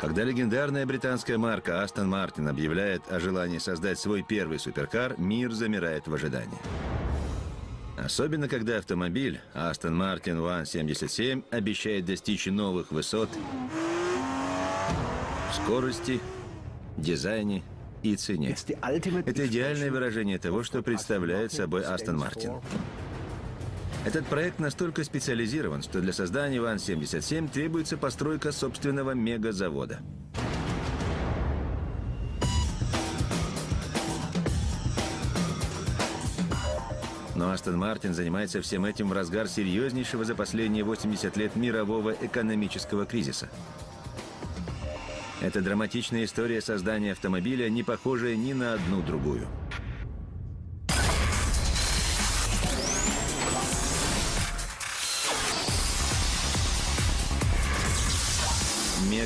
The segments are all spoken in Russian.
Когда легендарная британская марка Aston Martin объявляет о желании создать свой первый суперкар, мир замирает в ожидании. Особенно, когда автомобиль Aston Martin One 77 обещает достичь новых высот в скорости, дизайне и цене. Это идеальное выражение того, что представляет собой Aston Martin. Этот проект настолько специализирован, что для создания ВАН-77 требуется постройка собственного мегазавода. Но Астон Мартин занимается всем этим в разгар серьезнейшего за последние 80 лет мирового экономического кризиса. Это драматичная история создания автомобиля, не похожая ни на одну другую.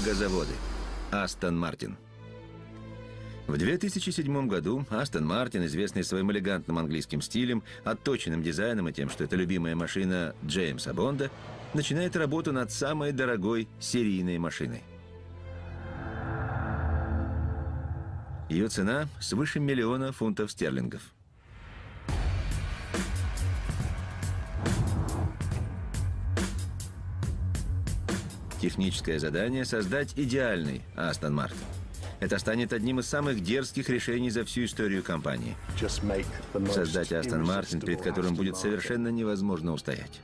Мегазаводы. Астон Мартин. В 2007 году Астон Мартин, известный своим элегантным английским стилем, отточенным дизайном и тем, что это любимая машина Джеймса Бонда, начинает работу над самой дорогой серийной машиной. Ее цена свыше миллиона фунтов стерлингов. Техническое задание – создать идеальный Астон Мартин. Это станет одним из самых дерзких решений за всю историю компании. Создать Астон Мартин, перед которым будет совершенно невозможно устоять.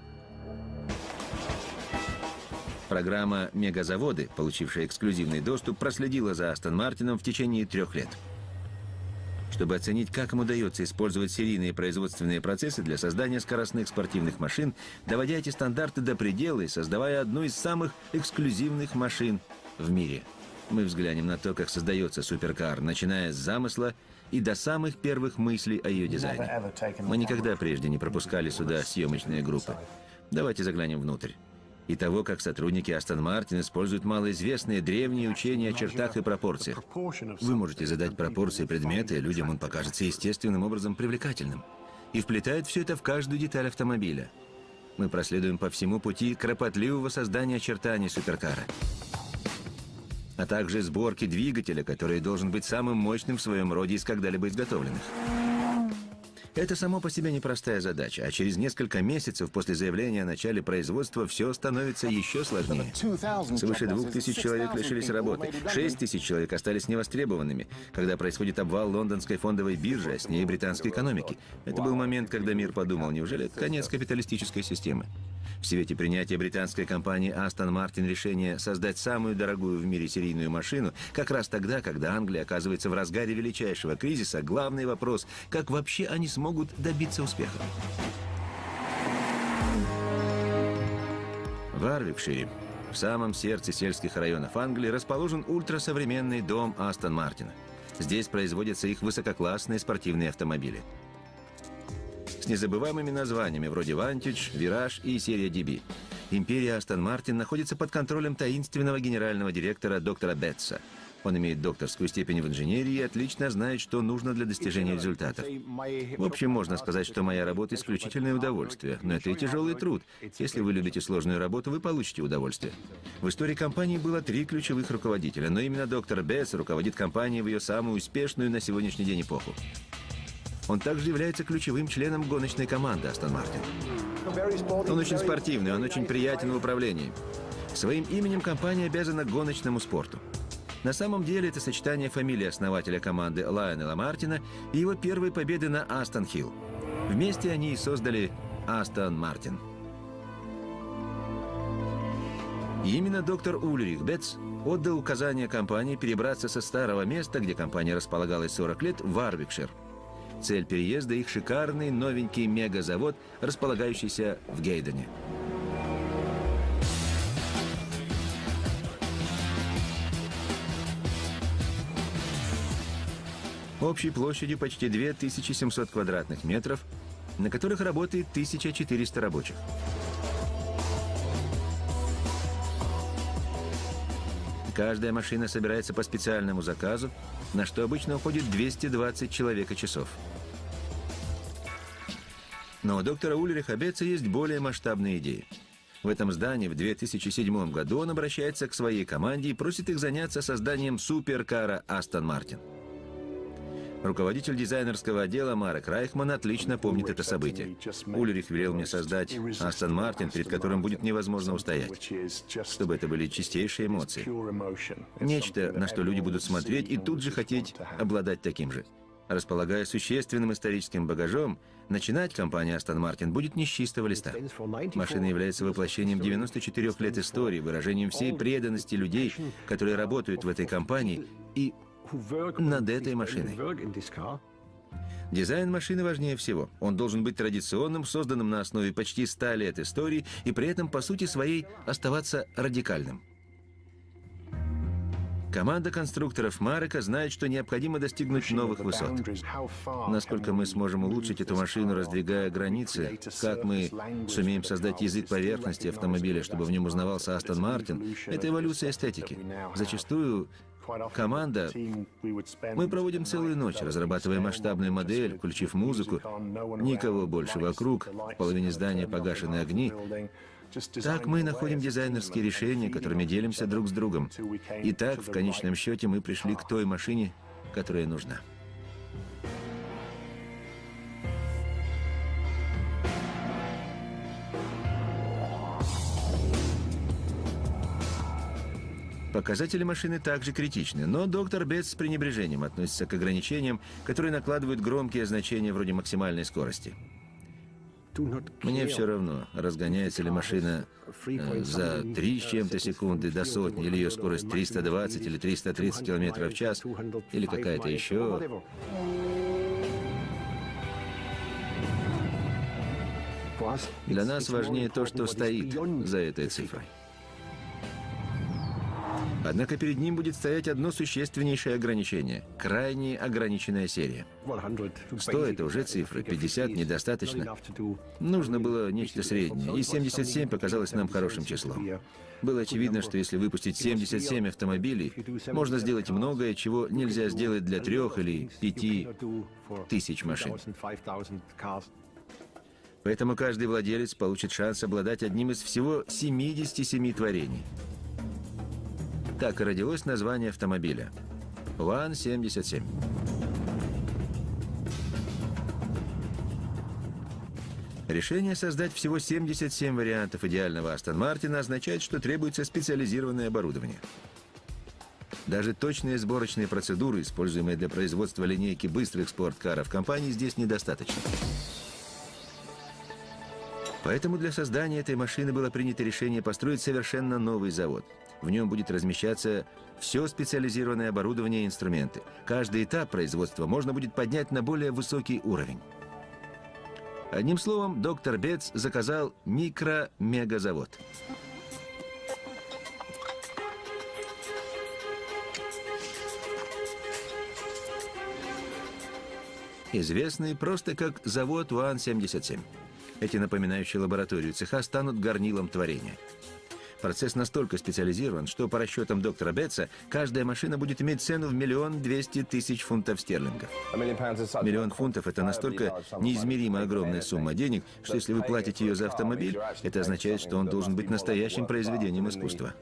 Программа «Мегазаводы», получившая эксклюзивный доступ, проследила за Астон Мартином в течение трех лет – чтобы оценить, как им удается использовать серийные производственные процессы для создания скоростных спортивных машин, доводя эти стандарты до предела и создавая одну из самых эксклюзивных машин в мире. Мы взглянем на то, как создается суперкар, начиная с замысла и до самых первых мыслей о ее дизайне. Мы никогда прежде не пропускали сюда съемочные группы. Давайте заглянем внутрь и того, как сотрудники Астон Мартин используют малоизвестные древние учения о чертах и пропорциях. Вы можете задать пропорции предмета, и людям он покажется естественным образом привлекательным. И вплетает все это в каждую деталь автомобиля. Мы проследуем по всему пути кропотливого создания очертаний суперкара а также сборки двигателя, который должен быть самым мощным в своем роде из когда-либо изготовленных. Это само по себе непростая задача, а через несколько месяцев после заявления о начале производства все становится еще сложнее. Свыше двух тысяч человек лишились работы, шесть тысяч человек остались невостребованными, когда происходит обвал лондонской фондовой биржи, а с ней британской экономики. Это был момент, когда мир подумал, неужели это конец капиталистической системы? В свете принятия британской компании Aston Martin решения создать самую дорогую в мире серийную машину, как раз тогда, когда Англия оказывается в разгаре величайшего кризиса, главный вопрос – как вообще они смогут добиться успеха? В Арвикшире, в самом сердце сельских районов Англии, расположен ультрасовременный дом Астон Мартина. Здесь производятся их высококлассные спортивные автомобили – с незабываемыми названиями вроде «Вантидж», «Вираж» и «Серия DB». Империя Астон Мартин находится под контролем таинственного генерального директора доктора Бетса. Он имеет докторскую степень в инженерии и отлично знает, что нужно для достижения результатов. В общем, можно сказать, что моя работа – исключительное удовольствие, но это и тяжелый труд. Если вы любите сложную работу, вы получите удовольствие. В истории компании было три ключевых руководителя, но именно доктор Бетс руководит компанией в ее самую успешную на сегодняшний день эпоху. Он также является ключевым членом гоночной команды Астон Мартин. Он очень спортивный, он очень приятен в управлении. Своим именем компания обязана гоночному спорту. На самом деле это сочетание фамилии основателя команды Лайонела Мартина и его первой победы на Астон Хилл. Вместе они и создали Астон Мартин. Именно доктор Ульрих Бетц отдал указание компании перебраться со старого места, где компания располагалась 40 лет, в Арвикшир – Цель переезда – их шикарный новенький мегазавод, располагающийся в Гейдене. Общей площадью почти 2700 квадратных метров, на которых работает 1400 рабочих. Каждая машина собирается по специальному заказу, на что обычно уходит 220 человека часов. Но у доктора Ульриха Бетца есть более масштабные идеи. В этом здании в 2007 году он обращается к своей команде и просит их заняться созданием суперкара Астон Мартин. Руководитель дизайнерского отдела Марек Райхман отлично помнит это событие. Ульрих велел мне создать Астон Мартин, перед которым будет невозможно устоять, чтобы это были чистейшие эмоции. Нечто, на что люди будут смотреть и тут же хотеть обладать таким же. Располагая существенным историческим багажом, начинать компания Aston Martin будет не с чистого листа. Машина является воплощением 94 лет истории, выражением всей преданности людей, которые работают в этой компании и над этой машиной. Дизайн машины важнее всего. Он должен быть традиционным, созданным на основе почти 100 лет истории и при этом, по сути своей, оставаться радикальным. Команда конструкторов Марека знает, что необходимо достигнуть новых высот. Насколько мы сможем улучшить эту машину, раздвигая границы, как мы сумеем создать язык поверхности автомобиля, чтобы в нем узнавался Астон Мартин, это эволюция эстетики. Зачастую команда, мы проводим целую ночь, разрабатывая масштабную модель, включив музыку, никого больше вокруг, в половине здания погашены огни, так мы находим дизайнерские решения, которыми делимся друг с другом. И так, в конечном счете, мы пришли к той машине, которая нужна. Показатели машины также критичны, но доктор Бетс с пренебрежением относится к ограничениям, которые накладывают громкие значения вроде максимальной скорости. Мне все равно, разгоняется ли машина э, за 3 с чем-то секунды до сотни, или ее скорость 320 или 330 км в час, или какая-то еще. Для нас важнее то, что стоит за этой цифрой. Однако перед ним будет стоять одно существеннейшее ограничение – крайне ограниченная серия. 100 – это уже цифры, 50 – недостаточно. Нужно было нечто среднее, и 77 показалось нам хорошим числом. Было очевидно, что если выпустить 77 автомобилей, можно сделать многое, чего нельзя сделать для трех или пяти тысяч машин. Поэтому каждый владелец получит шанс обладать одним из всего 77 творений – так и родилось название автомобиля. УАН-77. Решение создать всего 77 вариантов идеального Астон Мартина означает, что требуется специализированное оборудование. Даже точные сборочные процедуры, используемые для производства линейки быстрых спорткаров компании, здесь недостаточно. Поэтому для создания этой машины было принято решение построить совершенно новый завод – в нем будет размещаться все специализированное оборудование и инструменты. Каждый этап производства можно будет поднять на более высокий уровень. Одним словом, доктор Бетс заказал микро-мегазавод. Известный просто как завод УАН-77. Эти напоминающие лабораторию цеха станут горнилом творения – Процесс настолько специализирован, что по расчетам доктора Бетса, каждая машина будет иметь цену в миллион двести тысяч фунтов стерлингов. Миллион фунтов – это настолько неизмеримо огромная сумма денег, что если вы платите ее за автомобиль, это означает, что он должен быть настоящим произведением искусства.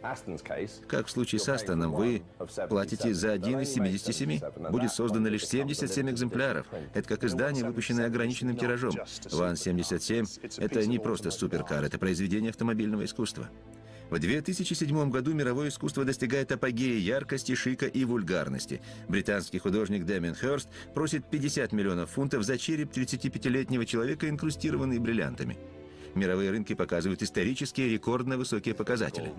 Как в случае с Астоном, вы платите за один из 77. Будет создано лишь 77 экземпляров. Это как издание, выпущенное ограниченным тиражом. ВАН-77 – это не просто суперкар, это произведение автомобильного искусства. В 2007 году мировое искусство достигает апогея яркости, шика и вульгарности. Британский художник Дэмин Хёрст просит 50 миллионов фунтов за череп 35-летнего человека, инкрустированный бриллиантами. Мировые рынки показывают исторические рекордно высокие показатели.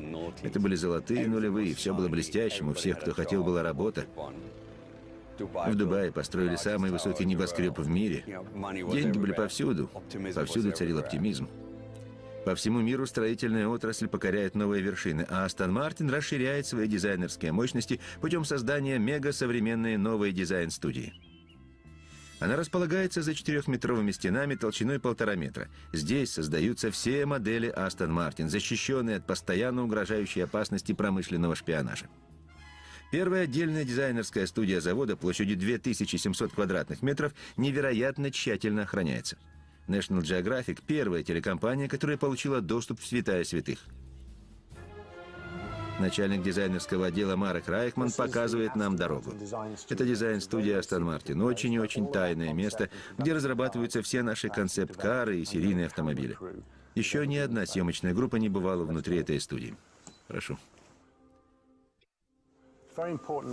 Это были золотые нулевые, все было блестящим, у всех, кто хотел, была работа. В Дубае построили самый высокий небоскреб в мире. Деньги были повсюду. Повсюду царил оптимизм. По всему миру строительная отрасль покоряет новые вершины, а Астон Мартин расширяет свои дизайнерские мощности путем создания мега-современной новой дизайн-студии. Она располагается за четырехметровыми стенами толщиной полтора метра. Здесь создаются все модели Астон Мартин, защищенные от постоянно угрожающей опасности промышленного шпионажа. Первая отдельная дизайнерская студия завода площадью 2700 квадратных метров невероятно тщательно охраняется – National Geographic – первая телекомпания, которая получила доступ в святая святых. Начальник дизайнерского отдела Марек Райхман показывает нам дорогу. Это дизайн-студия Астон Мартин. Очень и очень тайное место, где разрабатываются все наши концепт-кары и серийные автомобили. Еще ни одна съемочная группа не бывала внутри этой студии. Прошу.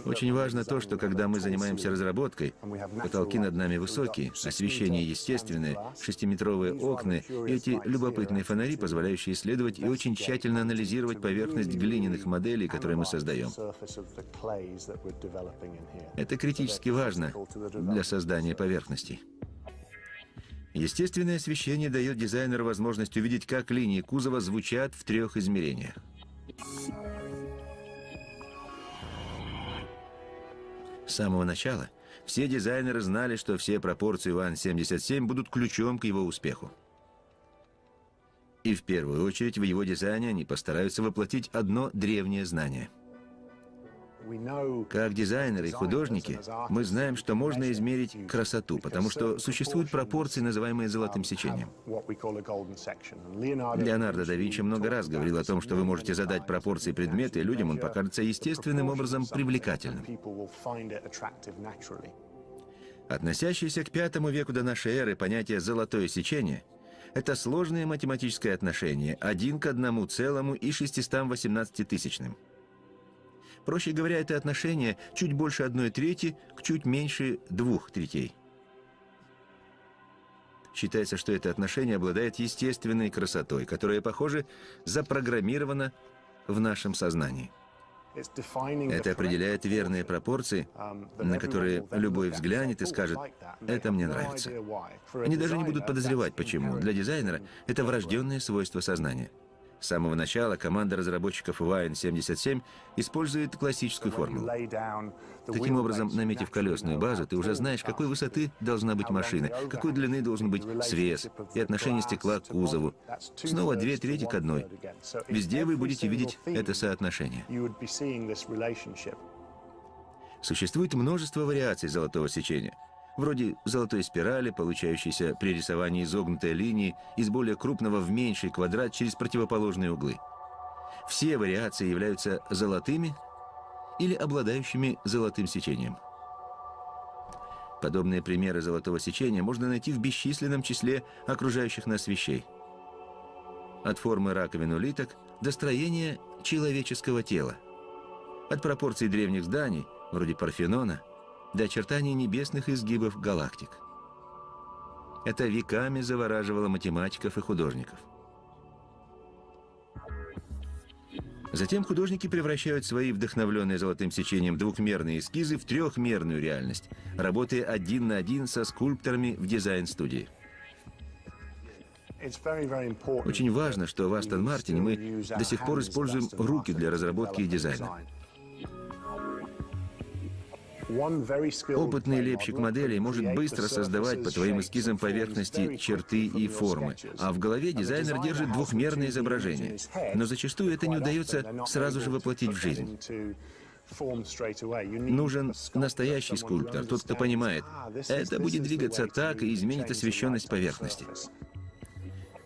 Очень важно то, что когда мы занимаемся разработкой, потолки над нами высокие, освещение естественное, шестиметровые окна и эти любопытные фонари, позволяющие исследовать и очень тщательно анализировать поверхность глиняных моделей, которые мы создаем. Это критически важно для создания поверхностей. Естественное освещение дает дизайнеру возможность увидеть, как линии кузова звучат в трех измерениях. С самого начала все дизайнеры знали, что все пропорции ВАН-77 будут ключом к его успеху. И в первую очередь в его дизайне они постараются воплотить одно древнее знание – как дизайнеры и художники, мы знаем, что можно измерить красоту, потому что существуют пропорции, называемые золотым сечением. Леонардо да Винчи много раз говорил о том, что вы можете задать пропорции предмета, и людям он покажется естественным образом привлекательным. Относящееся к пятому веку до нашей эры понятие «золотое сечение» — это сложное математическое отношение, один к одному целому и 618 тысячным. Проще говоря, это отношение чуть больше одной трети к чуть меньше двух третей. Считается, что это отношение обладает естественной красотой, которая, похоже, запрограммирована в нашем сознании. Это определяет верные пропорции, на которые любой взглянет и скажет «это мне нравится». Они даже не будут подозревать, почему. Для дизайнера это врожденное свойство сознания. С самого начала команда разработчиков Wine77 использует классическую формулу. Таким образом, наметив колесную базу, ты уже знаешь, какой высоты должна быть машина, какой длины должен быть свес и отношение стекла к кузову. Снова две трети к одной. Везде вы будете видеть это соотношение. Существует множество вариаций золотого сечения – вроде золотой спирали, получающейся при рисовании изогнутой линии из более крупного в меньший квадрат через противоположные углы. Все вариации являются золотыми или обладающими золотым сечением. Подобные примеры золотого сечения можно найти в бесчисленном числе окружающих нас вещей. От формы раковин улиток до строения человеческого тела. От пропорций древних зданий, вроде Парфенона, до очертаний небесных изгибов галактик. Это веками завораживало математиков и художников. Затем художники превращают свои вдохновленные золотым сечением двухмерные эскизы в трехмерную реальность, работая один на один со скульпторами в дизайн-студии. Очень важно, что в Астон Мартине мы до сих пор используем руки для разработки и дизайна. Опытный лепщик моделей может быстро создавать по твоим эскизам поверхности, черты и формы, а в голове дизайнер держит двухмерное изображение. Но зачастую это не удается сразу же воплотить в жизнь. Нужен настоящий скульптор, тот, кто понимает, это будет двигаться так и изменит освещенность поверхности.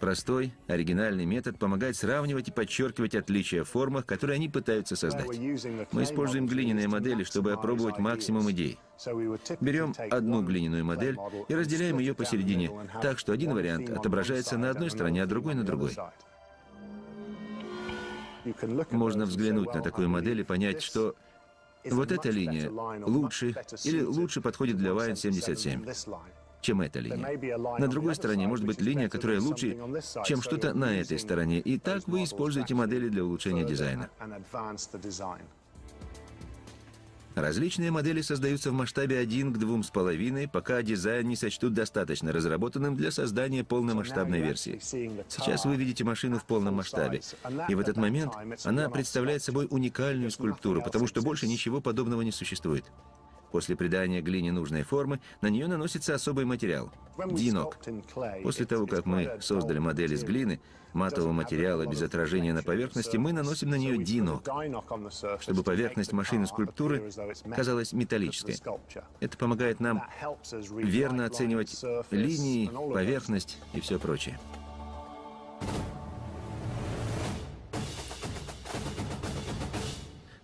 Простой, оригинальный метод помогает сравнивать и подчеркивать отличия в формах, которые они пытаются создать. Мы используем глиняные модели, чтобы опробовать максимум идей. Берем одну глиняную модель и разделяем ее посередине, так что один вариант отображается на одной стороне, а другой на другой. Можно взглянуть на такую модель и понять, что вот эта линия лучше или лучше подходит для Wine 77 чем эта линия. На другой стороне может быть линия, которая лучше, чем что-то на этой стороне. И так вы используете модели для улучшения дизайна. Различные модели создаются в масштабе 1 к 2,5, пока дизайн не сочтут достаточно разработанным для создания полномасштабной версии. Сейчас вы видите машину в полном масштабе, и в этот момент она представляет собой уникальную скульптуру, потому что больше ничего подобного не существует. После придания глине нужной формы на нее наносится особый материал – динок. После того, как мы создали модель из глины, матового материала без отражения на поверхности, мы наносим на нее динок, чтобы поверхность машины скульптуры казалась металлической. Это помогает нам верно оценивать линии, поверхность и все прочее.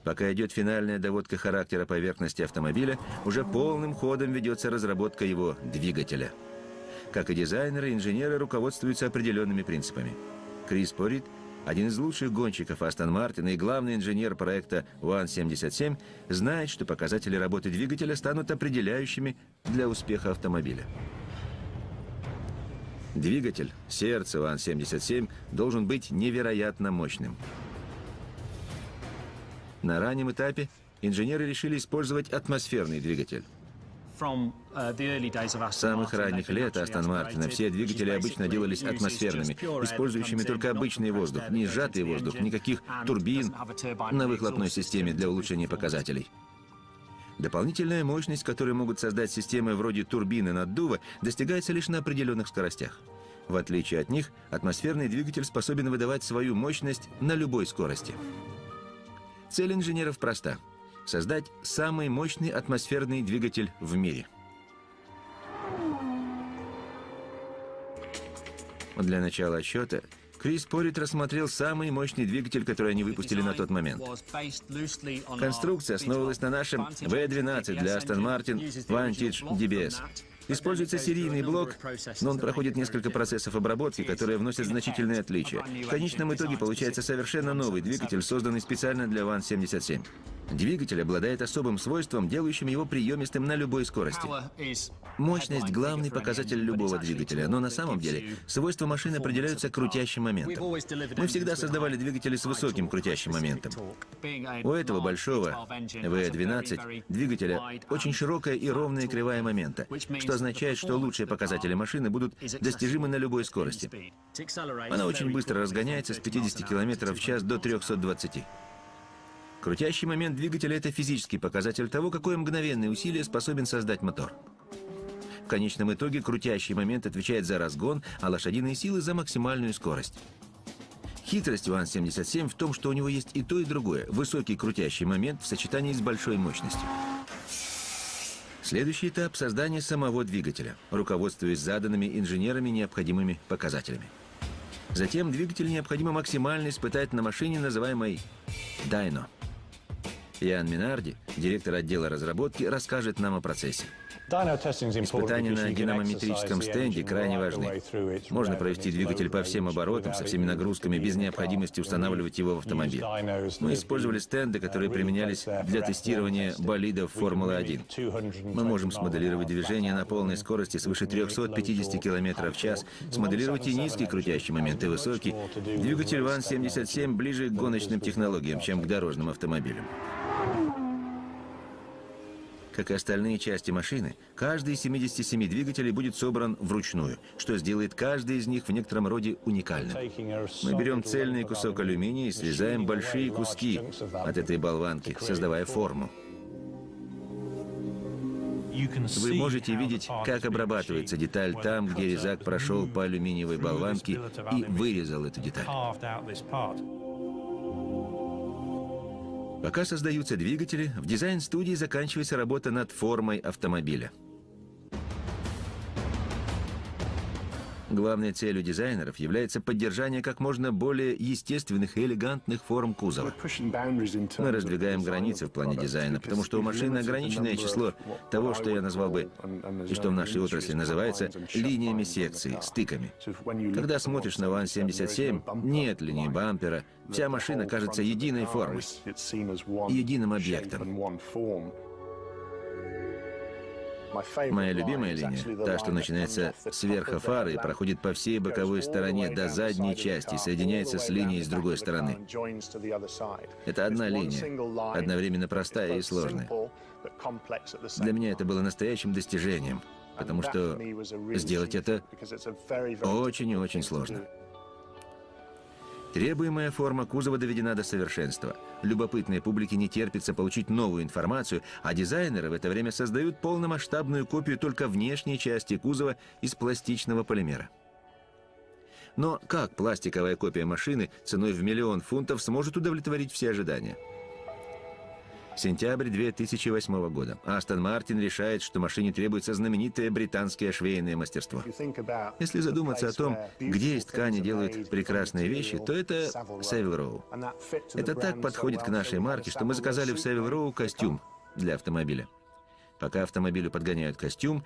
Пока идет финальная доводка характера поверхности автомобиля, уже полным ходом ведется разработка его двигателя. Как и дизайнеры, инженеры руководствуются определенными принципами. Крис Порит, один из лучших гонщиков Астон Мартина и главный инженер проекта One77, знает, что показатели работы двигателя станут определяющими для успеха автомобиля. Двигатель, сердце One77, должен быть невероятно мощным. На раннем этапе инженеры решили использовать атмосферный двигатель. Uh, С самых ранних лет Астон Мартина все двигатели обычно делались атмосферными, использующими только обычный воздух, не сжатый воздух, никаких турбин на выхлопной системе для улучшения показателей. Дополнительная мощность, которую могут создать системы вроде турбины наддува, достигается лишь на определенных скоростях. В отличие от них, атмосферный двигатель способен выдавать свою мощность на любой скорости. Цель инженеров проста – создать самый мощный атмосферный двигатель в мире. Для начала отсчета Крис Порит рассмотрел самый мощный двигатель, который они выпустили на тот момент. Конструкция основывалась на нашем V12 для Aston Martin Vantage DBS. Используется серийный блок, но он проходит несколько процессов обработки, которые вносят значительные отличия. В конечном итоге получается совершенно новый двигатель, созданный специально для ВАН-77. Двигатель обладает особым свойством, делающим его приемистым на любой скорости. Мощность – главный показатель любого двигателя, но на самом деле свойства машины определяются крутящим моментом. Мы всегда создавали двигатели с высоким крутящим моментом. У этого большого V12 двигателя очень широкая и ровная кривая момента, что означает, что лучшие показатели машины будут достижимы на любой скорости. Она очень быстро разгоняется с 50 км в час до 320. Крутящий момент двигателя – это физический показатель того, какое мгновенное усилие способен создать мотор. В конечном итоге крутящий момент отвечает за разгон, а лошадиные силы – за максимальную скорость. Хитрость УАН-77 в том, что у него есть и то, и другое – высокий крутящий момент в сочетании с большой мощностью. Следующий этап – создание самого двигателя, руководствуясь заданными инженерами необходимыми показателями. Затем двигатель необходимо максимально испытать на машине, называемой «Дайно». Ян Минарди, директор отдела разработки, расскажет нам о процессе. Испытания на динамометрическом стенде крайне важны. Можно провести двигатель по всем оборотам, со всеми нагрузками, без необходимости устанавливать его в автомобиль. Мы использовали стенды, которые применялись для тестирования болидов Формулы-1. Мы можем смоделировать движение на полной скорости свыше 350 км в час, смоделировать и низкий крутящий момент, и высокий. Двигатель ВАН-77 ближе к гоночным технологиям, чем к дорожным автомобилям. Как и остальные части машины, каждый из 77 двигателей будет собран вручную, что сделает каждый из них в некотором роде уникальным. Мы берем цельный кусок алюминия и срезаем большие куски от этой болванки, создавая форму. Вы можете видеть, как обрабатывается деталь там, где резак прошел по алюминиевой болванке и вырезал эту деталь. Пока создаются двигатели, в дизайн-студии заканчивается работа над формой автомобиля. Главной целью дизайнеров является поддержание как можно более естественных и элегантных форм кузова. Мы раздвигаем границы в плане дизайна, потому что у машины ограниченное число того, что я назвал бы, и что в нашей отрасли называется, линиями секции, стыками. Когда смотришь на ВАН-77, нет линии бампера, вся машина кажется единой формой, единым объектом. Моя любимая линия, та, что начинается с верха фары и проходит по всей боковой стороне до задней части, соединяется с линией с другой стороны. Это одна линия, одновременно простая и сложная. Для меня это было настоящим достижением, потому что сделать это очень и очень сложно. Требуемая форма кузова доведена до совершенства. Любопытной публике не терпится получить новую информацию, а дизайнеры в это время создают полномасштабную копию только внешней части кузова из пластичного полимера. Но как пластиковая копия машины ценой в миллион фунтов сможет удовлетворить все ожидания? Сентябрь 2008 года. Астон Мартин решает, что машине требуется знаменитое британское швейное мастерство. Если задуматься о том, где из ткани делают прекрасные вещи, то это Севил Роу. Это так подходит к нашей марке, что мы заказали в Севил Роу костюм для автомобиля. Пока автомобилю подгоняют костюм,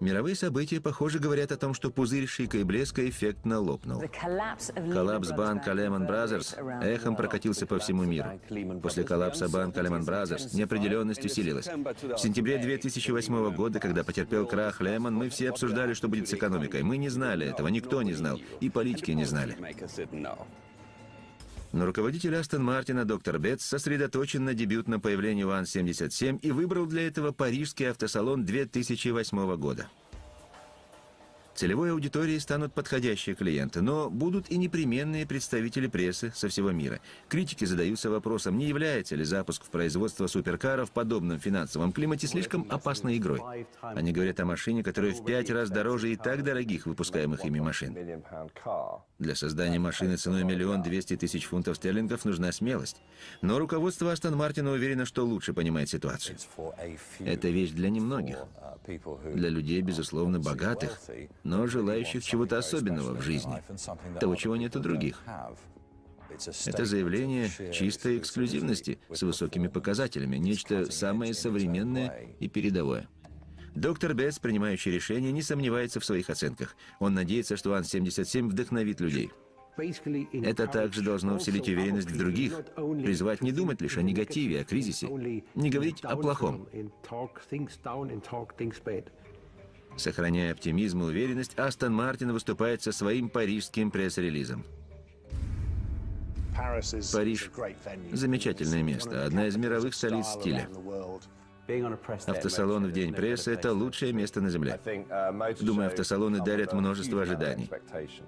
Мировые события, похоже, говорят о том, что пузырь шика и блеска эффектно лопнул. Коллапс банка Lehman Brothers эхом прокатился по всему миру. После коллапса банка Lehman Brothers неопределенность усилилась. В сентябре 2008 года, когда потерпел крах Lehman, мы все обсуждали, что будет с экономикой. Мы не знали этого, никто не знал, и политики не знали. Но руководитель Астон Мартина, доктор Бетс, сосредоточен на дебютном появлении УАН-77 и выбрал для этого парижский автосалон 2008 года. Целевой аудиторией станут подходящие клиенты, но будут и непременные представители прессы со всего мира. Критики задаются вопросом, не является ли запуск в производство суперкаров в подобном финансовом климате слишком опасной игрой. Они говорят о машине, которая в пять раз дороже и так дорогих выпускаемых ими машин. Для создания машины ценой миллион двести тысяч фунтов стерлингов нужна смелость. Но руководство Астон Мартина уверено, что лучше понимает ситуацию. Это вещь для немногих. Для людей, безусловно, богатых, но желающих чего-то особенного в жизни, того, чего нет у других. Это заявление чистой эксклюзивности с высокими показателями, нечто самое современное и передовое. Доктор Бетс, принимающий решение, не сомневается в своих оценках. Он надеется, что Ан-77 вдохновит людей. Это также должно усилить уверенность в других, призвать не думать лишь о негативе, о кризисе, не говорить о плохом. Сохраняя оптимизм и уверенность, Астон Мартин выступает со своим парижским пресс-релизом. Париж – замечательное место, одна из мировых столиц стиля. Автосалон в день прессы – это лучшее место на Земле. Думаю, автосалоны дарят множество ожиданий.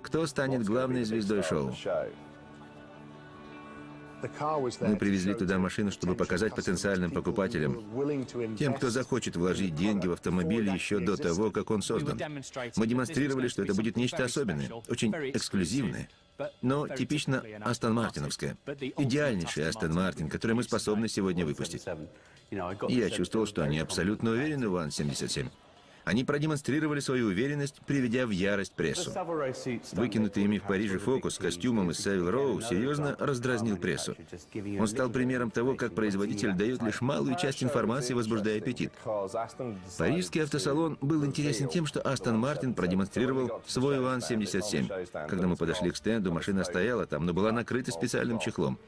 Кто станет главной звездой шоу? Мы привезли туда машину, чтобы показать потенциальным покупателям, тем, кто захочет вложить деньги в автомобиль еще до того, как он создан. Мы демонстрировали, что это будет нечто особенное, очень эксклюзивное, но типично Астон Мартиновское. Идеальнейший Астон Мартин, который мы способны сегодня выпустить. Я чувствовал, что они абсолютно уверены в Ан-77. Они продемонстрировали свою уверенность, приведя в ярость прессу. Выкинутый ими в Париже фокус с костюмом из Севил Роу серьезно раздразнил прессу. Он стал примером того, как производитель дает лишь малую часть информации, возбуждая аппетит. Парижский автосалон был интересен тем, что Астон Мартин продемонстрировал свой УАН-77. Когда мы подошли к стенду, машина стояла там, но была накрыта специальным чехлом.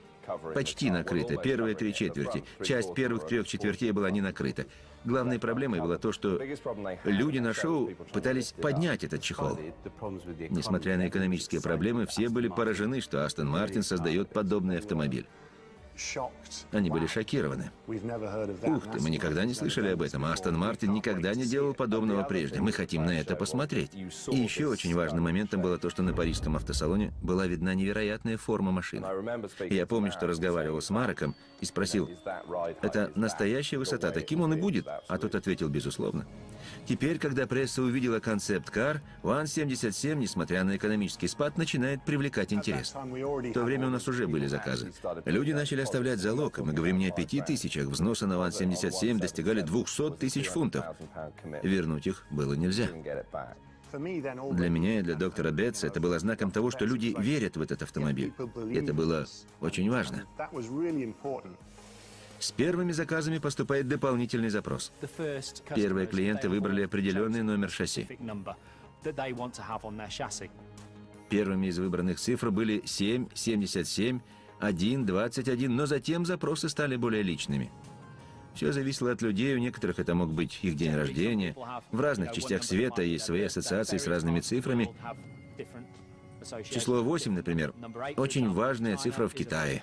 Почти накрыта, первые три четверти. Часть первых трех четвертей была не накрыта. Главной проблемой было то, что люди на шоу пытались поднять этот чехол. Несмотря на экономические проблемы, все были поражены, что Астон Мартин создает подобный автомобиль. Они были шокированы. Ух ты, мы никогда не слышали об этом. Астон Мартин никогда не делал подобного прежде. Мы хотим на это посмотреть. И еще очень важным моментом было то, что на парижском автосалоне была видна невероятная форма машины. Я помню, что разговаривал с Мароком и спросил, это настоящая высота, таким он и будет? А тот ответил, безусловно. Теперь, когда пресса увидела концепт-кар, УАН-77, несмотря на экономический спад, начинает привлекать интерес. В то время у нас уже были заказы. Люди начали оставлять залог, мы говорим не о пяти тысячах, взносы на УАН-77 достигали 200 тысяч фунтов. Вернуть их было нельзя. Для меня и для доктора Бетса это было знаком того, что люди верят в этот автомобиль. Это было очень важно. С первыми заказами поступает дополнительный запрос. Первые клиенты выбрали определенный номер шасси. Первыми из выбранных цифр были 7, 77, 1, 21, но затем запросы стали более личными. Все зависело от людей, у некоторых это мог быть их день рождения. В разных частях света есть свои ассоциации с разными цифрами. Число 8, например, очень важная цифра в Китае.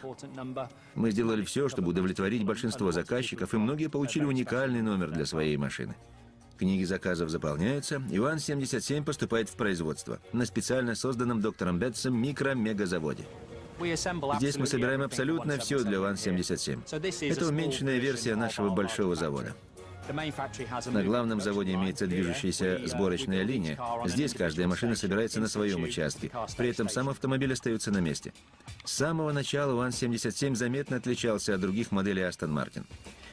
Мы сделали все, чтобы удовлетворить большинство заказчиков, и многие получили уникальный номер для своей машины. Книги заказов заполняются, Иван-77 поступает в производство на специально созданном доктором Бетсом микро-мегазаводе. Здесь мы собираем абсолютно все для ВАН-77. Это уменьшенная версия нашего большого завода. На главном заводе имеется движущаяся сборочная линия. Здесь каждая машина собирается на своем участке. При этом сам автомобиль остается на месте. С самого начала ВАН-77 заметно отличался от других моделей Aston Martin.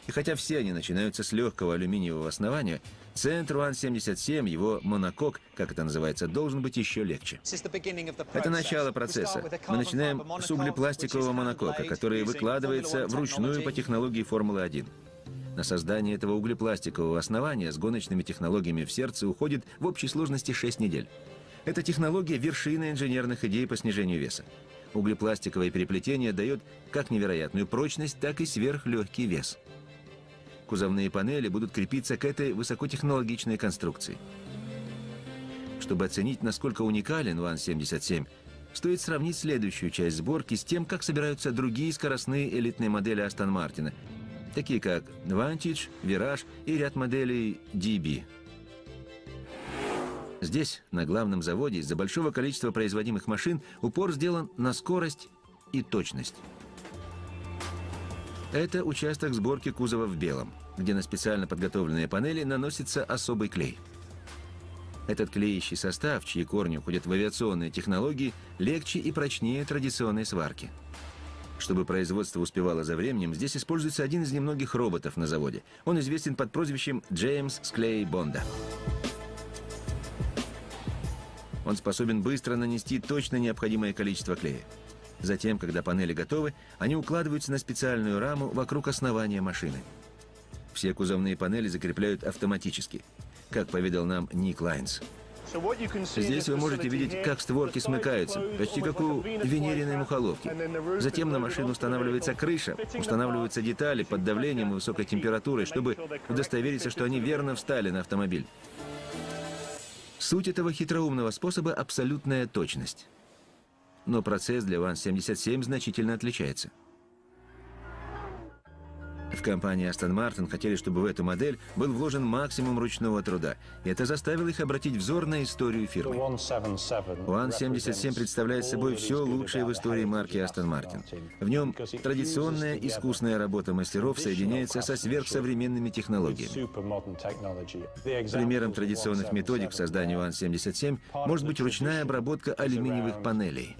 И хотя все они начинаются с легкого алюминиевого основания, центр ВАН-77, его монокок, как это называется, должен быть еще легче. Это начало процесса. Мы начинаем с углепластикового монокока, который выкладывается вручную по технологии Формулы-1. На создание этого углепластикового основания с гоночными технологиями в сердце уходит в общей сложности 6 недель. Эта технология – вершина инженерных идей по снижению веса. Углепластиковое переплетение дает как невероятную прочность, так и сверхлегкий вес. Кузовные панели будут крепиться к этой высокотехнологичной конструкции. Чтобы оценить, насколько уникален ВАН-77, стоит сравнить следующую часть сборки с тем, как собираются другие скоростные элитные модели Астон Мартина, такие как Vantage, Virage и ряд моделей DB. Здесь, на главном заводе, из-за большого количества производимых машин, упор сделан на скорость и точность. Это участок сборки кузова в белом, где на специально подготовленные панели наносится особый клей. Этот клеящий состав, чьи корни уходят в авиационные технологии, легче и прочнее традиционной сварки. Чтобы производство успевало за временем, здесь используется один из немногих роботов на заводе. Он известен под прозвищем Джеймс Склей Бонда. Он способен быстро нанести точно необходимое количество клея. Затем, когда панели готовы, они укладываются на специальную раму вокруг основания машины. Все кузовные панели закрепляют автоматически, как поведал нам Ник Лайнс. Здесь вы можете видеть, как створки смыкаются, почти как у венериной мухоловки. Затем на машину устанавливается крыша, устанавливаются детали под давлением и высокой температурой, чтобы удостовериться, что они верно встали на автомобиль. Суть этого хитроумного способа – абсолютная точность. Но процесс для ВАН-77 значительно отличается – в компании Aston Martin хотели, чтобы в эту модель был вложен максимум ручного труда, это заставило их обратить взор на историю фирмы. One-77 представляет собой все лучшее в истории марки Aston Martin. В нем традиционная искусная работа мастеров соединяется со сверхсовременными технологиями. Примером традиционных методик в создании One-77 может быть ручная обработка алюминиевых панелей.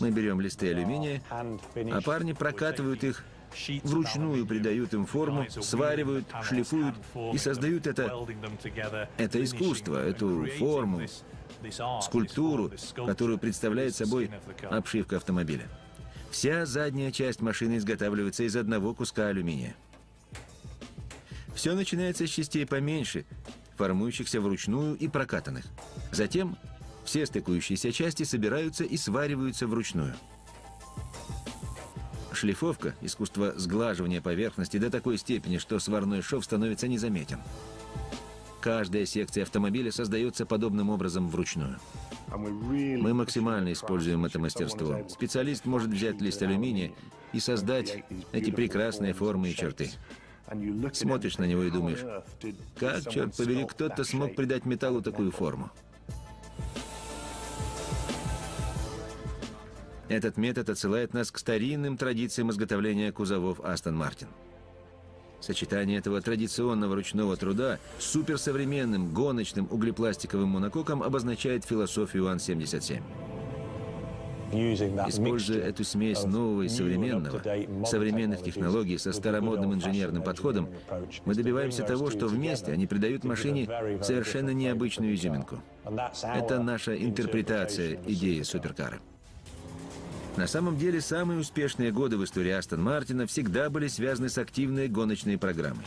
Мы берем листы алюминия, а парни прокатывают их вручную придают им форму, сваривают, шлифуют и создают это, это искусство, эту форму, скульптуру, которую представляет собой обшивка автомобиля. Вся задняя часть машины изготавливается из одного куска алюминия. Все начинается с частей поменьше, формующихся вручную и прокатанных. Затем все стыкующиеся части собираются и свариваются вручную. Шлифовка – искусство сглаживания поверхности до такой степени, что сварной шов становится незаметен. Каждая секция автомобиля создается подобным образом вручную. Мы максимально используем это мастерство. Специалист может взять лист алюминия и создать эти прекрасные формы и черты. Смотришь на него и думаешь, как, черт побери, кто-то смог придать металлу такую форму. Этот метод отсылает нас к старинным традициям изготовления кузовов Астон Мартин. Сочетание этого традиционного ручного труда с суперсовременным гоночным углепластиковым монококом обозначает философию Ан-77. Используя эту смесь нового и современного, современных технологий со старомодным инженерным подходом, мы добиваемся того, что вместе они придают машине совершенно необычную изюминку. Это наша интерпретация идеи суперкара. На самом деле, самые успешные годы в истории Астон Мартина всегда были связаны с активной гоночной программой.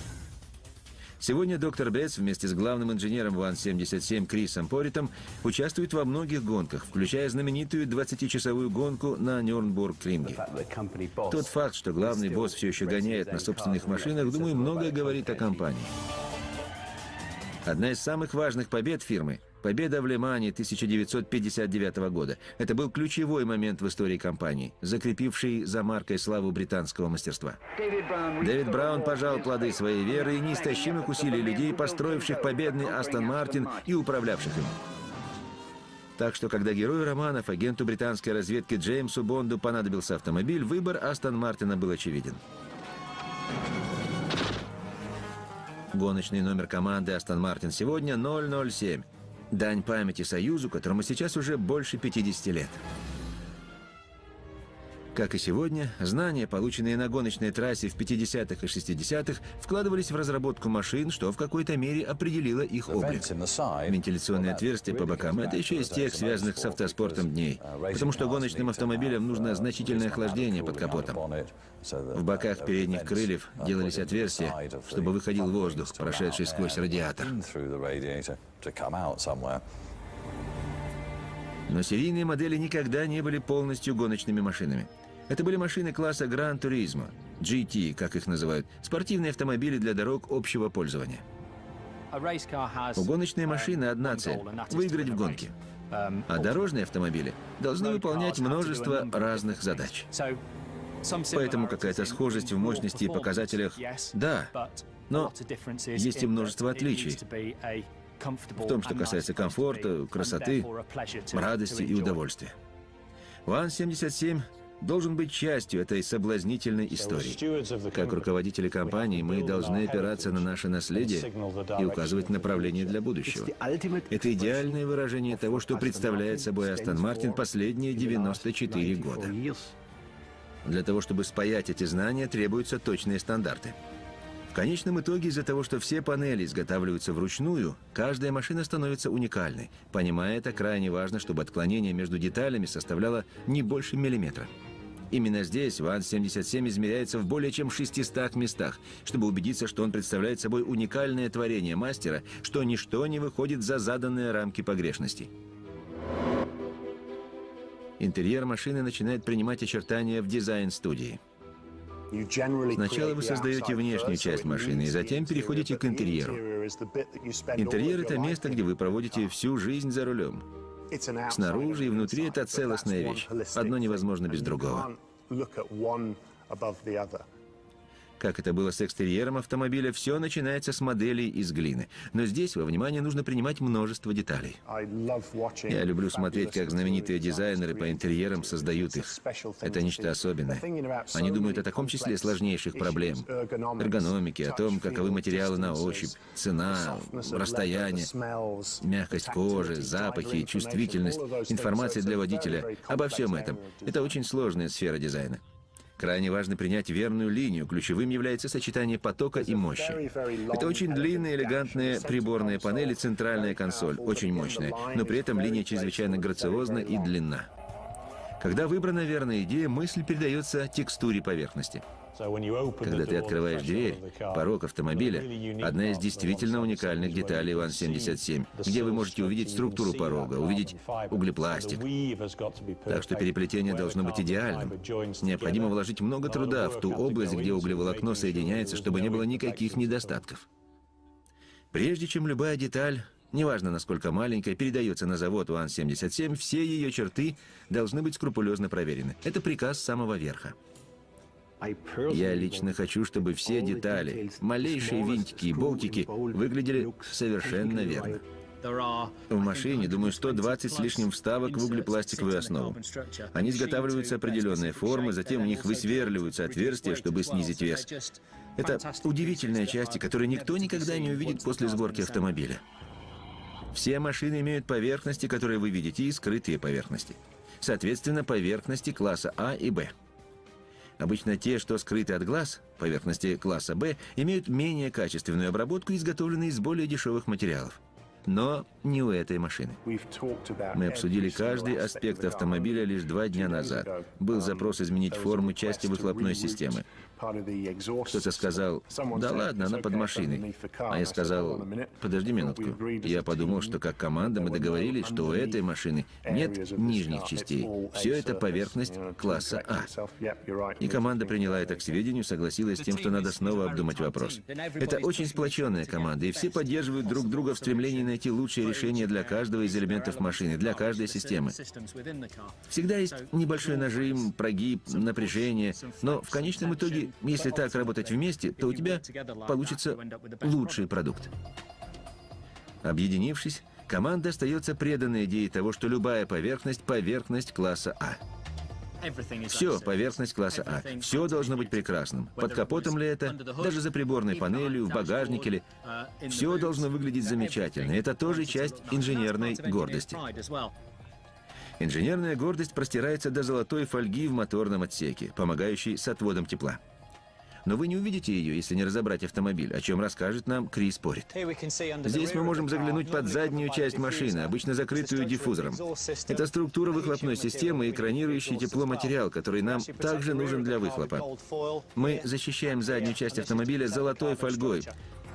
Сегодня доктор Бетс вместе с главным инженером ВАН-77 Крисом Поритом участвует во многих гонках, включая знаменитую 20-часовую гонку на Нюрнбург-Ринге. Тот факт, что главный босс все еще гоняет на собственных машинах, думаю, многое говорит о компании. Одна из самых важных побед фирмы – Победа в Лимане 1959 года. Это был ключевой момент в истории компании, закрепивший за маркой славу британского мастерства. Дэвид Браун пожал плоды своей веры и неистощимых усилий людей, построивших победный Астон Мартин и управлявших им. Так что, когда герою романов, агенту британской разведки Джеймсу Бонду понадобился автомобиль, выбор Астон Мартина был очевиден. Гоночный номер команды Астон Мартин сегодня 007. Дань памяти Союзу, которому сейчас уже больше 50 лет. Как и сегодня, знания, полученные на гоночной трассе в 50-х и 60-х, вкладывались в разработку машин, что в какой-то мере определило их облик. Вентиляционные отверстия по бокам – это еще из тех, связанных с автоспортом дней, потому что гоночным автомобилям нужно значительное охлаждение под капотом. В боках передних крыльев делались отверстия, чтобы выходил воздух, прошедший сквозь радиатор. Но серийные модели никогда не были полностью гоночными машинами. Это были машины класса Gran Turismo, GT, как их называют, спортивные автомобили для дорог общего пользования. У гоночной машины одна цель – выиграть в гонке. А дорожные автомобили должны выполнять множество разных задач. Поэтому какая-то схожесть в мощности и показателях – да, но есть и множество отличий в том, что касается комфорта, красоты, радости и удовольствия. ВАН-77 должен быть частью этой соблазнительной истории. Как руководители компании мы должны опираться на наше наследие и указывать направление для будущего. Это идеальное выражение того, что представляет собой Астон Мартин последние 94 года. Для того, чтобы спаять эти знания, требуются точные стандарты. В конечном итоге, из-за того, что все панели изготавливаются вручную, каждая машина становится уникальной. Понимая это, крайне важно, чтобы отклонение между деталями составляло не больше миллиметра. Именно здесь ВАН-77 измеряется в более чем 600 местах, чтобы убедиться, что он представляет собой уникальное творение мастера, что ничто не выходит за заданные рамки погрешностей. Интерьер машины начинает принимать очертания в дизайн-студии. Сначала вы создаете внешнюю часть машины, и затем переходите к интерьеру. Интерьер — это место, где вы проводите всю жизнь за рулем. Снаружи и внутри это целостная вещь. Одно невозможно без другого. Как это было с экстерьером автомобиля, все начинается с моделей из глины. Но здесь во внимание нужно принимать множество деталей. Я люблю смотреть, как знаменитые дизайнеры по интерьерам создают их. Это нечто особенное. Они думают о таком числе сложнейших проблем. Эргономики, о том, каковы материалы на ощупь, цена, расстояние, мягкость кожи, запахи, чувствительность, информация для водителя. Обо всем этом. Это очень сложная сфера дизайна. Крайне важно принять верную линию. Ключевым является сочетание потока и мощи. Это очень длинные, элегантные приборные панели, центральная консоль, очень мощная, но при этом линия чрезвычайно грациозна и длинна. Когда выбрана верная идея, мысль передается текстуре поверхности. Когда ты открываешь дверь, порог автомобиля — одна из действительно уникальных деталей ВАН-77, где вы можете увидеть структуру порога, увидеть углепластик. Так что переплетение должно быть идеальным. Необходимо вложить много труда в ту область, где углеволокно соединяется, чтобы не было никаких недостатков. Прежде чем любая деталь неважно насколько маленькая, передается на завод УАН-77, все ее черты должны быть скрупулезно проверены. Это приказ самого верха. Я лично хочу, чтобы все детали, малейшие винтики и болтики выглядели совершенно верно. В машине, думаю, 120 с лишним вставок в углепластиковую основу. Они изготавливаются определенной формы, затем в них высверливаются отверстия, чтобы снизить вес. Это удивительные части, которые никто никогда не увидит после сборки автомобиля. Все машины имеют поверхности, которые вы видите, и скрытые поверхности. Соответственно, поверхности класса А и Б. Обычно те, что скрыты от глаз, поверхности класса Б, имеют менее качественную обработку, изготовленные из более дешевых материалов. Но не у этой машины. Мы обсудили каждый аспект автомобиля лишь два дня назад. Был запрос изменить форму части выхлопной системы. Кто-то сказал, да ладно, она под машиной. А я сказал, подожди минутку. Я подумал, что как команда мы договорились, что у этой машины нет нижних частей. Все это поверхность класса А. И команда приняла это к сведению, согласилась с тем, что надо снова обдумать вопрос. Это очень сплоченная команда, и все поддерживают друг друга в стремлении найти лучшее решение для каждого из элементов машины, для каждой системы. Всегда есть небольшой нажим, прогиб, напряжение, но в конечном итоге если так работать вместе, то у тебя получится лучший продукт. Объединившись, Команда остается преданной идее того, что любая поверхность – поверхность класса А. Все, поверхность класса А. Все должно быть прекрасным. Под капотом ли это, даже за приборной панелью, в багажнике ли. Все должно выглядеть замечательно. Это тоже часть инженерной гордости. Инженерная гордость простирается до золотой фольги в моторном отсеке, помогающей с отводом тепла. Но вы не увидите ее, если не разобрать автомобиль, о чем расскажет нам Крис Порит. Здесь мы можем заглянуть под заднюю часть машины, обычно закрытую диффузором. Это структура выхлопной системы и экранирующий тепло материал, который нам также нужен для выхлопа. Мы защищаем заднюю часть автомобиля золотой фольгой,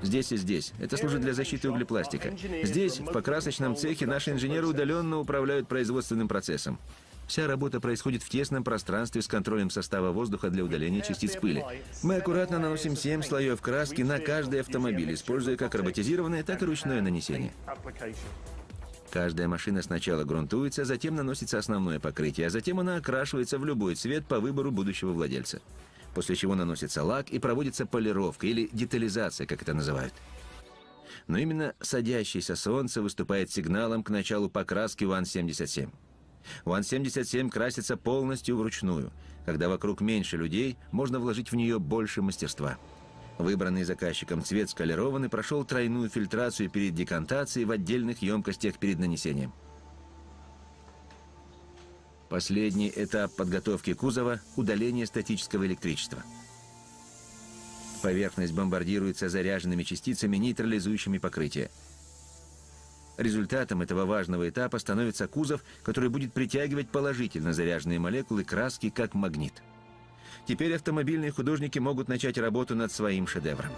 Здесь и здесь. Это служит для защиты углепластика. Здесь, в покрасочном цехе, наши инженеры удаленно управляют производственным процессом. Вся работа происходит в тесном пространстве с контролем состава воздуха для удаления частиц пыли. Мы аккуратно наносим 7 слоев краски на каждый автомобиль, используя как роботизированное, так и ручное нанесение. Каждая машина сначала грунтуется, затем наносится основное покрытие, а затем она окрашивается в любой цвет по выбору будущего владельца. После чего наносится лак и проводится полировка или детализация, как это называют. Но именно садящееся солнце выступает сигналом к началу покраски ВАН-77. УАН-77 красится полностью вручную. Когда вокруг меньше людей, можно вложить в нее больше мастерства. Выбранный заказчиком цвет скалирован и прошел тройную фильтрацию перед декантацией в отдельных емкостях перед нанесением. Последний этап подготовки кузова – удаление статического электричества. Поверхность бомбардируется заряженными частицами, нейтрализующими покрытие. Результатом этого важного этапа становится кузов, который будет притягивать положительно заряженные молекулы краски как магнит. Теперь автомобильные художники могут начать работу над своим шедевром.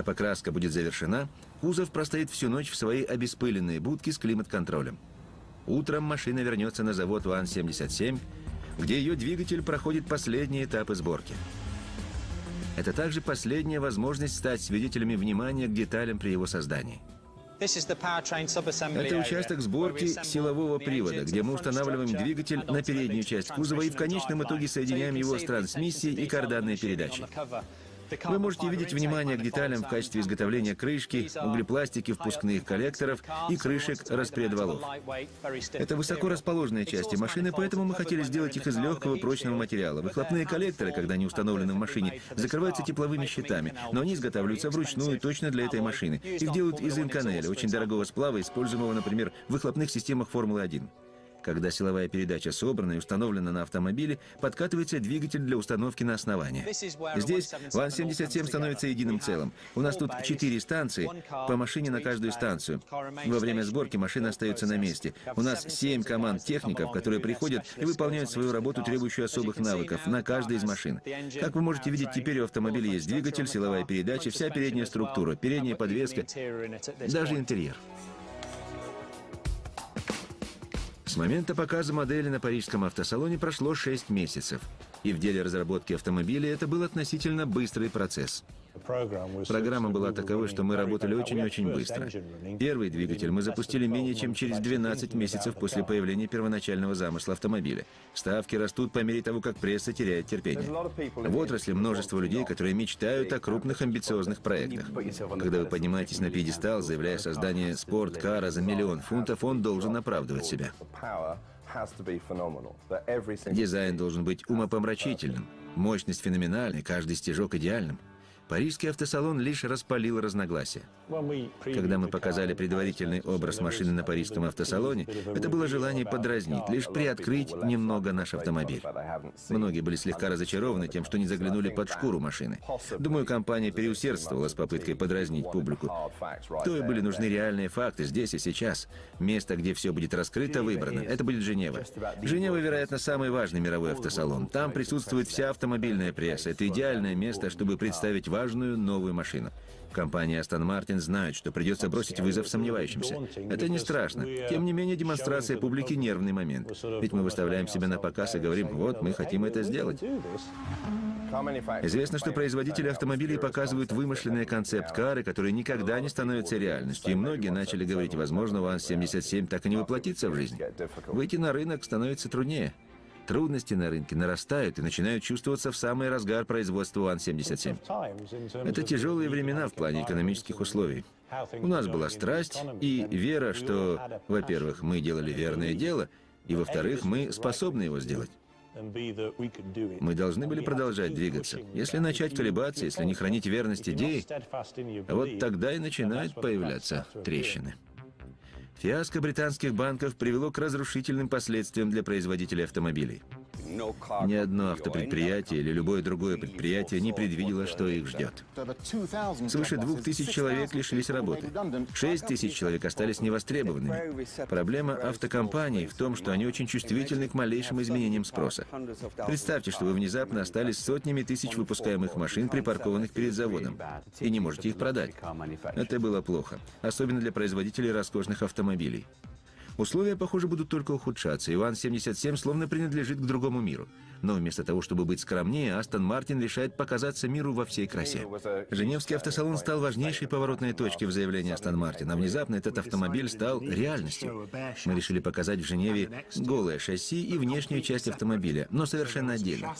Когда покраска будет завершена, кузов простоит всю ночь в своей обеспыленной будке с климат-контролем. Утром машина вернется на завод УАН-77, где ее двигатель проходит последние этапы сборки. Это также последняя возможность стать свидетелями внимания к деталям при его создании. Это участок сборки силового привода, где мы устанавливаем двигатель на переднюю часть кузова и в конечном итоге соединяем его с трансмиссией и карданной передачей. Вы можете видеть внимание к деталям в качестве изготовления крышки, углепластики впускных коллекторов и крышек распредвалов. Это высоко расположенные части машины, поэтому мы хотели сделать их из легкого прочного материала. Выхлопные коллекторы, когда они установлены в машине, закрываются тепловыми щитами, но они изготавливаются вручную точно для этой машины. Их делают из инканеля, очень дорогого сплава, используемого, например, в выхлопных системах Формулы-1. Когда силовая передача собрана и установлена на автомобиле, подкатывается двигатель для установки на основание. Здесь ВАН-77 становится единым целым. У нас тут четыре станции, по машине на каждую станцию. Во время сборки машина остается на месте. У нас семь команд техников, которые приходят и выполняют свою работу, требующую особых навыков, на каждой из машин. Как вы можете видеть, теперь у автомобиля есть двигатель, силовая передача, вся передняя структура, передняя подвеска, даже интерьер. С момента показа модели на парижском автосалоне прошло 6 месяцев. И в деле разработки автомобиля это был относительно быстрый процесс. Программа была таковой, что мы работали очень-очень быстро. Первый двигатель мы запустили менее чем через 12 месяцев после появления первоначального замысла автомобиля. Ставки растут по мере того, как пресса теряет терпение. В отрасли множество людей, которые мечтают о крупных амбициозных проектах. Когда вы поднимаетесь на пьедестал, заявляя создание спорткара за миллион фунтов, он должен оправдывать себя. Дизайн должен быть умопомрачительным, мощность феноменальной, каждый стежок идеальным. Парижский автосалон лишь распалил разногласия. Когда мы показали предварительный образ машины на парижском автосалоне, это было желание подразнить, лишь приоткрыть немного наш автомобиль. Многие были слегка разочарованы тем, что не заглянули под шкуру машины. Думаю, компания переусердствовала с попыткой подразнить публику. То и были нужны реальные факты здесь и сейчас. Место, где все будет раскрыто, выбрано. Это будет Женева. Женева, вероятно, самый важный мировой автосалон. Там присутствует вся автомобильная пресса. Это идеальное место, чтобы представить важную новую машину. Компания Aston Martin знает, что придется бросить вызов сомневающимся. Это не страшно. Тем не менее, демонстрация публики — нервный момент. Ведь мы выставляем себя на показ и говорим, вот, мы хотим это сделать. Известно, что производители автомобилей показывают вымышленные концепт-кары, которые никогда не становятся реальностью, и многие начали говорить, возможно, ВАН-77 так и не воплотится в жизнь. Выйти на рынок становится труднее. Трудности на рынке нарастают и начинают чувствоваться в самый разгар производства УАН-77. Это тяжелые времена в плане экономических условий. У нас была страсть и вера, что, во-первых, мы делали верное дело, и, во-вторых, мы способны его сделать. Мы должны были продолжать двигаться. Если начать колебаться, если не хранить верность идеи, вот тогда и начинают появляться трещины. Фиаско британских банков привело к разрушительным последствиям для производителей автомобилей. Ни одно автопредприятие или любое другое предприятие не предвидело, что их ждет. Свыше двух тысяч человек лишились работы. Шесть тысяч человек остались невостребованными. Проблема автокомпаний в том, что они очень чувствительны к малейшим изменениям спроса. Представьте, что вы внезапно остались сотнями тысяч выпускаемых машин, припаркованных перед заводом, и не можете их продать. Это было плохо, особенно для производителей роскошных автомобилей. Условия, похоже, будут только ухудшаться. Иван-77 словно принадлежит к другому миру. Но вместо того, чтобы быть скромнее, Астон Мартин решает показаться миру во всей красе. Женевский автосалон стал важнейшей поворотной точкой в заявлении Астон Мартина. Внезапно этот автомобиль стал реальностью. Мы решили показать в Женеве голое шасси и внешнюю часть автомобиля, но совершенно отдельно.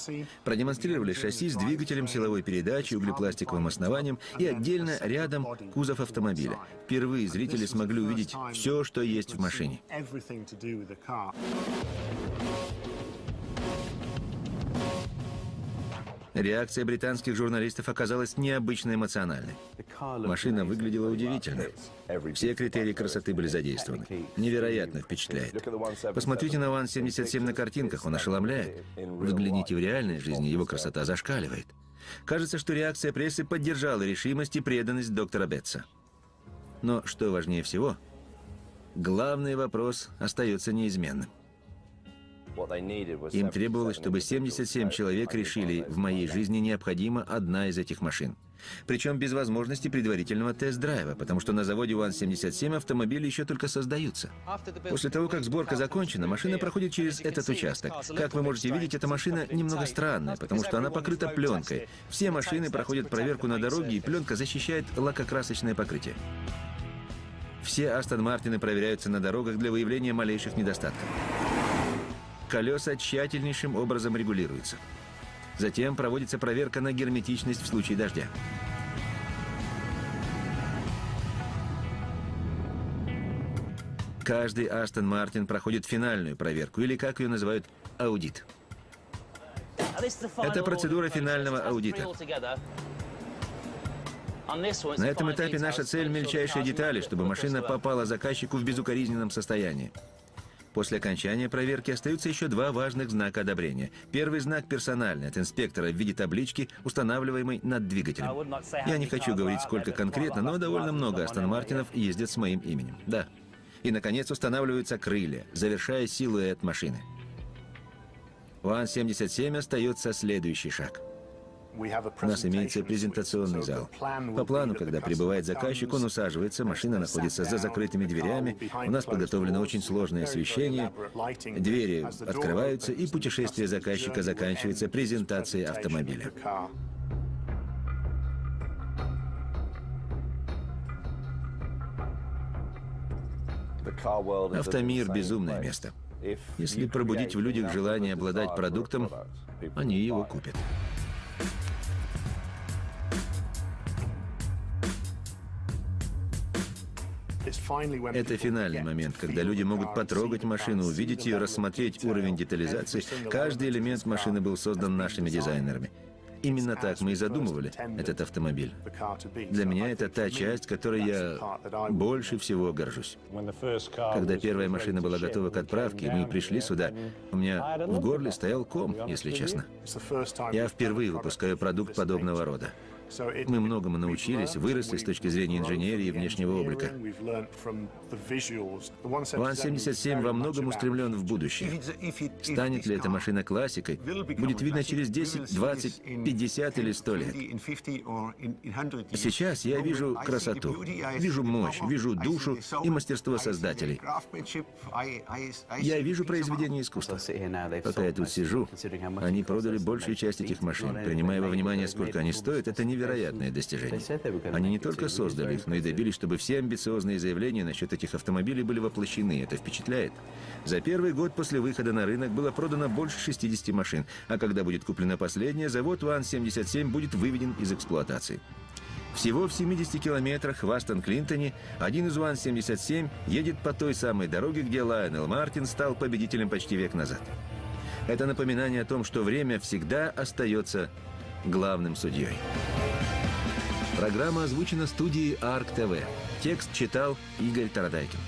Продемонстрировали шасси с двигателем силовой передачи, углепластиковым основанием и отдельно рядом кузов автомобиля. Впервые зрители смогли увидеть все, что есть в машине. Реакция британских журналистов оказалась необычно эмоциональной. Машина выглядела удивительно. Все критерии красоты были задействованы. Невероятно впечатляет. Посмотрите на Ван-77 на картинках, он ошеломляет. Взгляните в реальной жизни, его красота зашкаливает. Кажется, что реакция прессы поддержала решимость и преданность доктора Бетса. Но что важнее всего, главный вопрос остается неизменным. Им требовалось, чтобы 77 человек решили, в моей жизни необходима одна из этих машин. Причем без возможности предварительного тест-драйва, потому что на заводе УАН-77 автомобили еще только создаются. После того, как сборка закончена, машина проходит через этот участок. Как вы можете видеть, эта машина немного странная, потому что она покрыта пленкой. Все машины проходят проверку на дороге, и пленка защищает лакокрасочное покрытие. Все Астон Мартины проверяются на дорогах для выявления малейших недостатков. Колеса тщательнейшим образом регулируются. Затем проводится проверка на герметичность в случае дождя. Каждый Астон Мартин проходит финальную проверку, или, как ее называют, аудит. Это процедура финального аудита. На этом этапе наша цель – мельчайшие детали, чтобы машина попала заказчику в безукоризненном состоянии. После окончания проверки остаются еще два важных знака одобрения. Первый знак персональный от инспектора в виде таблички, устанавливаемой над двигателем. Я не хочу говорить, сколько конкретно, но довольно много Астон Мартинов ездят с моим именем. Да. И, наконец, устанавливаются крылья, завершая силуэт машины. У Ан-77 остается следующий шаг – у нас имеется презентационный зал. По плану, когда прибывает заказчик, он усаживается, машина находится за закрытыми дверями, у нас подготовлено очень сложное освещение, двери открываются, и путешествие заказчика заканчивается презентацией автомобиля. Автомир – безумное место. Если пробудить в людях желание обладать продуктом, они его купят. Это финальный момент, когда люди могут потрогать машину, увидеть ее, рассмотреть уровень детализации. Каждый элемент машины был создан нашими дизайнерами. Именно так мы и задумывали этот автомобиль. Для меня это та часть, которой я больше всего горжусь. Когда первая машина была готова к отправке, и мы пришли сюда, у меня в горле стоял ком, если честно. Я впервые выпускаю продукт подобного рода. Мы многому научились, выросли с точки зрения инженерии и внешнего облика. ВАН-77 во многом устремлен в будущее. Станет ли эта машина классикой, будет видно через 10, 20, 50 или 100 лет. Сейчас я вижу красоту, вижу мощь, вижу душу и мастерство создателей. Я вижу произведение искусства. Пока я тут сижу, они продали большую часть этих машин. Принимая во внимание, сколько они стоят, это невероятное достижение. Они не только создали их, но и добились, чтобы все амбициозные заявления насчет этих автомобилей были воплощены. Это впечатляет. За первый год после выхода на рынок было продано больше 60 машин, а когда будет куплена последняя, завод ВАН-77 будет выведен из эксплуатации. Всего в 70 километрах в Астон-Клинтоне один из ВАН-77 едет по той самой дороге, где Лайонел Мартин стал победителем почти век назад. Это напоминание о том, что время всегда остается главным судьей. Программа озвучена студией АРК ТВ. Текст читал Игорь Тарадайкин.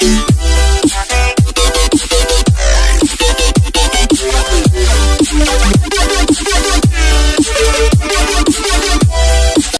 Yeah.